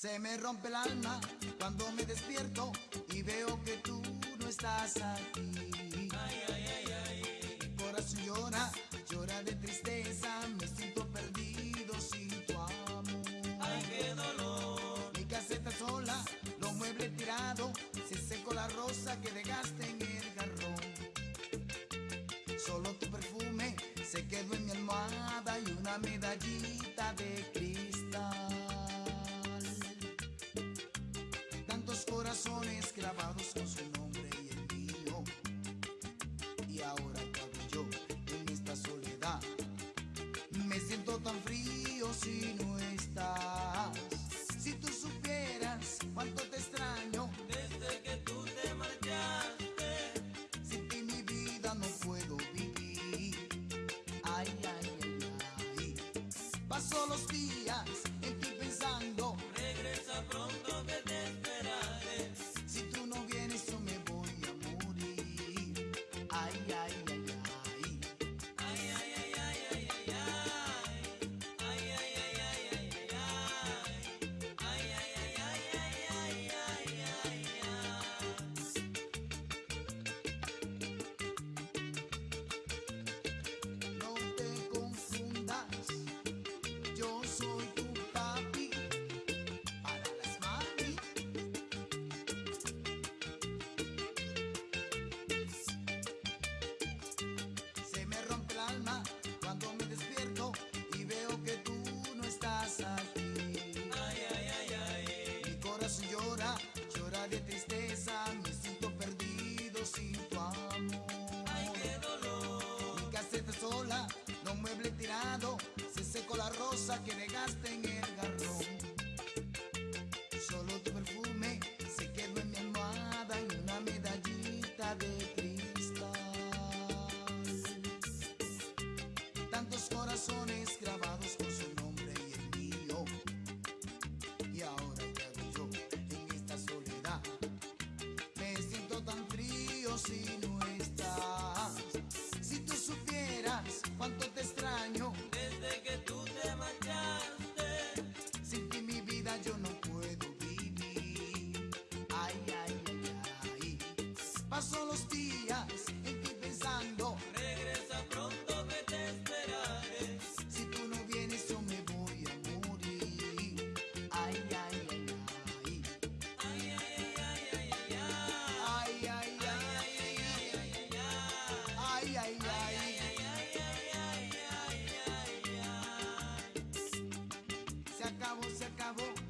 Se me rompe el alma cuando me despierto y veo que tú no estás aquí. Ay, ay, ay, ay. Mi corazón llora, llora de tristeza, me siento perdido sin tu amor. Ay, qué dolor. Mi caseta sola, los muebles tirados, se secó la rosa que dejaste en el garrón. Solo tu perfume se quedó en mi almohada y una medallita si no estás. Si tú supieras cuánto te extraño, Desde que tú te marchaste. sin ti mi vida no puedo vivir. Ay, ay, ay, ay. Paso los días en ti pensando, Regresa pronto que te esperaré. si tú no vienes yo me voy a morir. Ay, ay, ay, ay. Rosa que dejaste en el garrón. Solo tu perfume se quedó en mi almohada y una medallita de cristal. Tantos corazones grabados acabó, se acabó